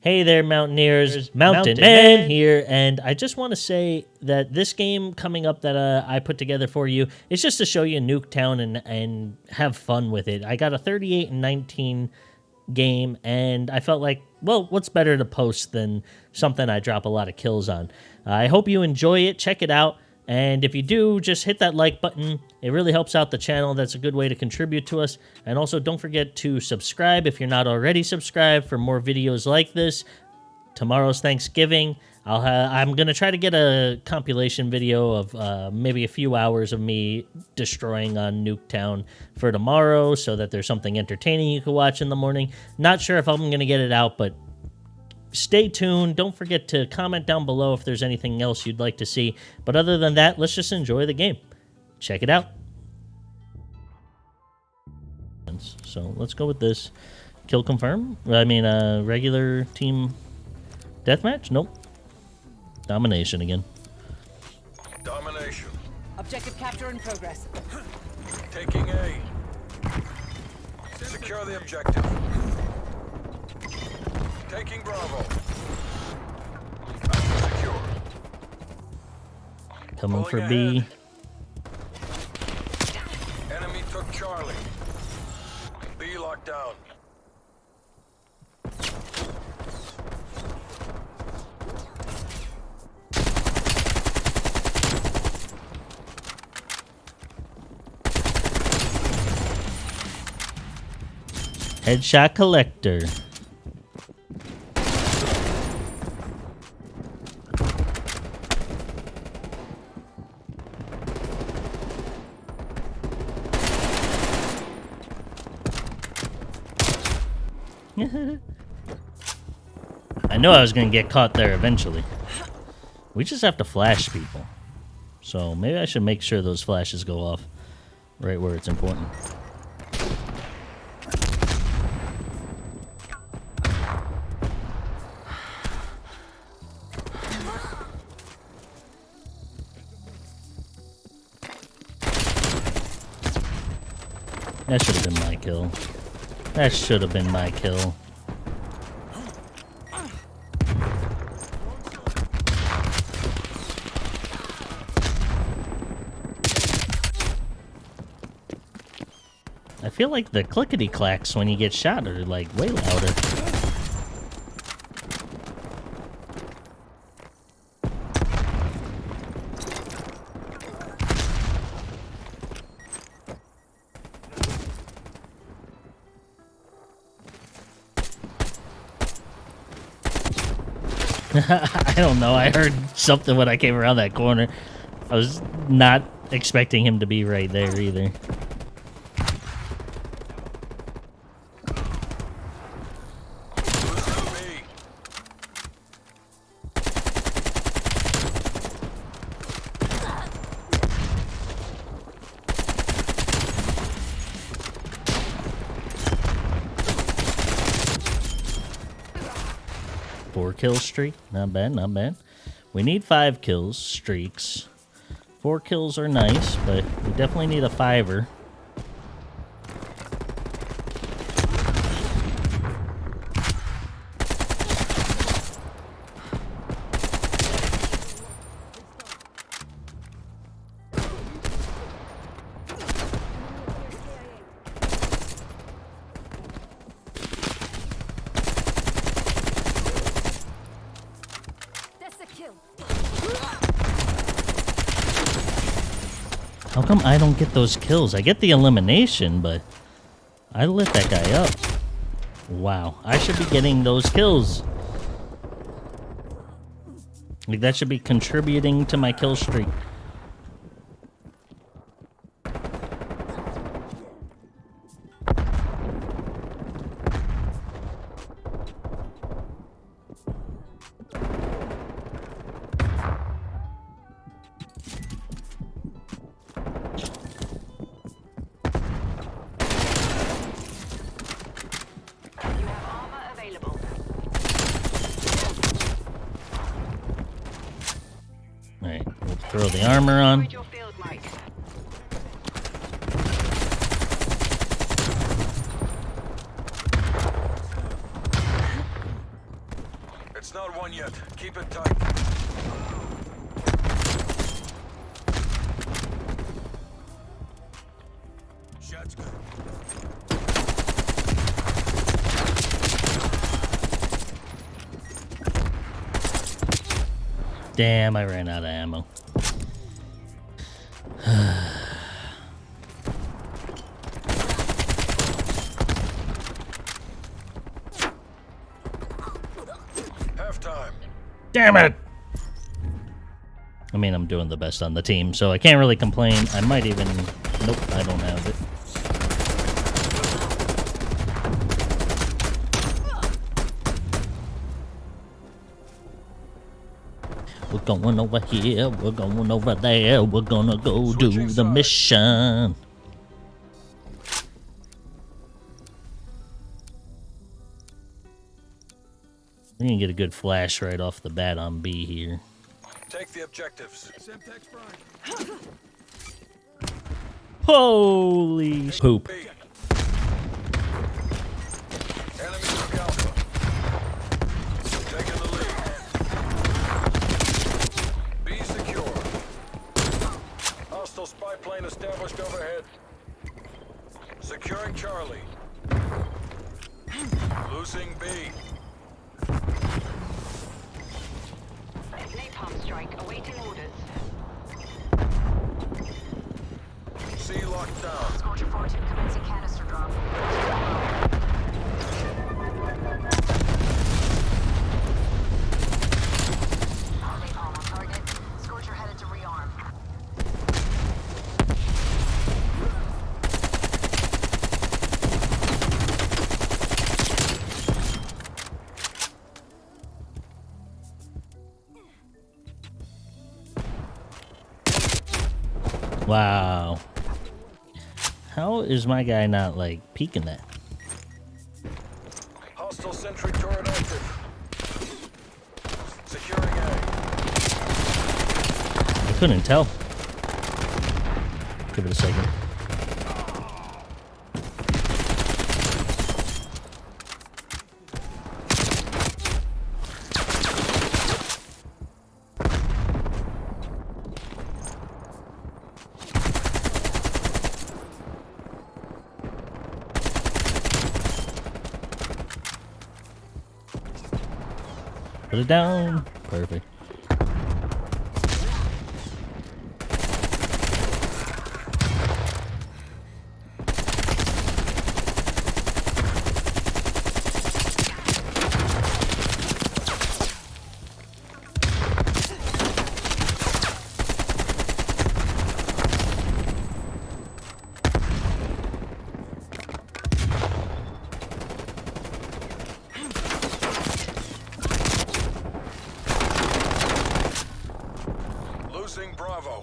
Hey there, Mountaineers. Mountain, Mountain Man, Man. here, and I just want to say that this game coming up that uh, I put together for you is just to show you Nuketown and and have fun with it. I got a 38 and 19 game, and I felt like, well, what's better to post than something I drop a lot of kills on? I hope you enjoy it. Check it out. And if you do, just hit that like button. It really helps out the channel. That's a good way to contribute to us. And also, don't forget to subscribe if you're not already subscribed for more videos like this. Tomorrow's Thanksgiving. I'll I'm gonna try to get a compilation video of uh, maybe a few hours of me destroying on Nuketown for tomorrow, so that there's something entertaining you can watch in the morning. Not sure if I'm gonna get it out, but stay tuned. Don't forget to comment down below if there's anything else you'd like to see. But other than that, let's just enjoy the game. Check it out. So let's go with this. Kill confirm? I mean, uh, regular team deathmatch? Nope. Domination again. Domination. Objective capture in progress. Taking A. Secure the objective. Taking Bravo. Coming for B. Enemy took Charlie. B locked down. Headshot collector. I know I was gonna get caught there eventually. We just have to flash people. So maybe I should make sure those flashes go off right where it's important. That should have been my kill. That should have been my kill. I feel like the clickety clacks when you get shot are like way louder. I don't know. I heard something when I came around that corner. I was not expecting him to be right there either. Kill streak. Not bad, not bad. We need five kills, streaks. Four kills are nice, but we definitely need a fiver. That's the kill. How come I don't get those kills? I get the elimination, but I lit that guy up. Wow, I should be getting those kills. Like that should be contributing to my kill streak. Throw the armor on. Avoid your field mic. It's not one yet. Keep it tight. Shots good. Damn, I ran out of ammo. Damn it! I mean, I'm doing the best on the team, so I can't really complain. I might even... Nope, I don't have it. We're going over here, we're going over there, we're gonna go do the sides. mission. We can get a good flash right off the bat on B here. Take the objectives. Holy poop. B. Enemy took Alpha. Taking the lead. B secure. Hostile spy plane established overhead. Securing Charlie. Losing B. Wow. How is my guy not like peeking that? Hostile sentry turret active. Securing A. I couldn't tell. Give it a second. Put it down. Perfect. Losing Bravo.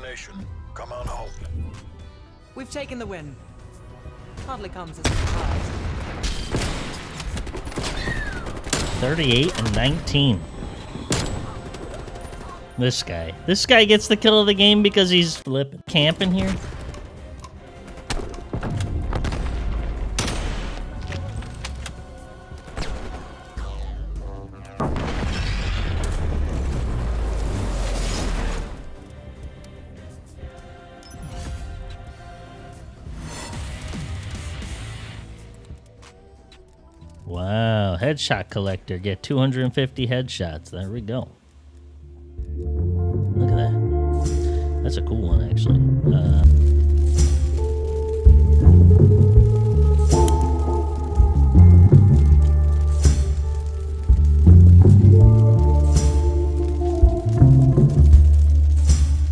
Did the work of a nation. Come on home. We've taken the win. Hardly comes as a surprise. 38 and 19. This guy. This guy gets the kill of the game because he's flipping camping here. Headshot collector. Get 250 headshots. There we go. Look at that. That's a cool one, actually. Uh,